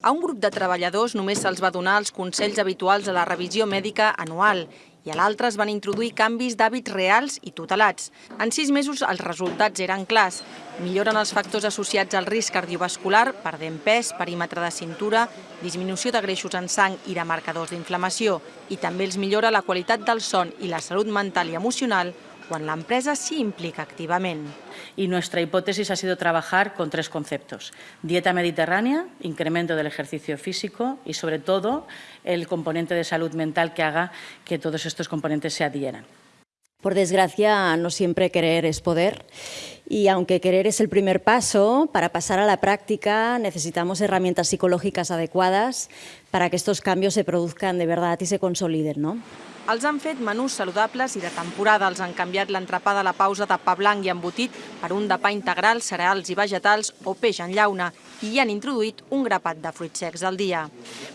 A un grup de treballadors només se'ls va donar els consells habituals a la revisió mèdica anual i a l'altre es van introduir canvis d'hàbits reals i tutelats. En sis mesos els resultats eren clars. Milloren els factors associats al risc cardiovascular, perdent pes, perímetre de cintura, disminució de greixos en sang i de marcadors d'inflamació. I també els millora la qualitat del son i la salut mental i emocional quan la empresa s'hi implica activament. Y nuestra hipótesis ha sido trabajar con tres conceptos. Dieta mediterránea, incremento del ejercicio físico y, sobre todo, el componente de salud mental que haga que todos estos componentes se adhieran. Por desgracia, no siempre querer es poder y aunque querer es el primer paso, para pasar a la práctica necesitamos herramientas psicológicas adecuadas para que estos cambios se produzcan de verdad y se consoliden. ¿no? Els han fet menús saludables i de temporada. Els han canviat l'entrepà de la pausa de pa blanc i embotit per un de pa integral, cereals i vegetals o peix en llauna i hi han introduït un grapat de fruits secs al dia.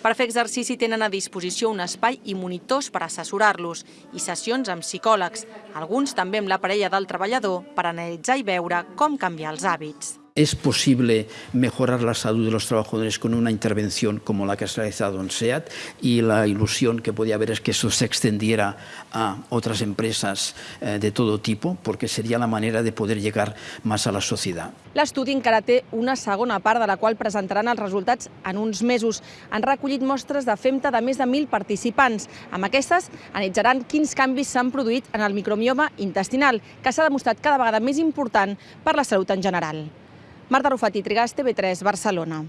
Per fer exercici tenen a disposició un espai i monitors per assessorar-los i sessions amb psicòlegs, alguns també amb la parella del treballador per analitzar i veure com canviar els hàbits. ¿Es posible mejorar la salud de los trabajadores con una intervención como la que se ha realizado en SEAT? Y la ilusión que podía haber es que eso se extendiera a otras empresas eh, de todo tipo, porque sería la manera de poder llegar más a la sociedad. L'estudi encara té una segona part de la qual presentaran els resultats en uns mesos. Han recollit mostres de femta de més de 1.000 participants. Amb aquestes analitzaran quins canvis s'han produït en el micromioma intestinal, que s'ha demostrat cada vegada més important per la salut en general. Marta Rufat i Trigàs, TV3, Barcelona.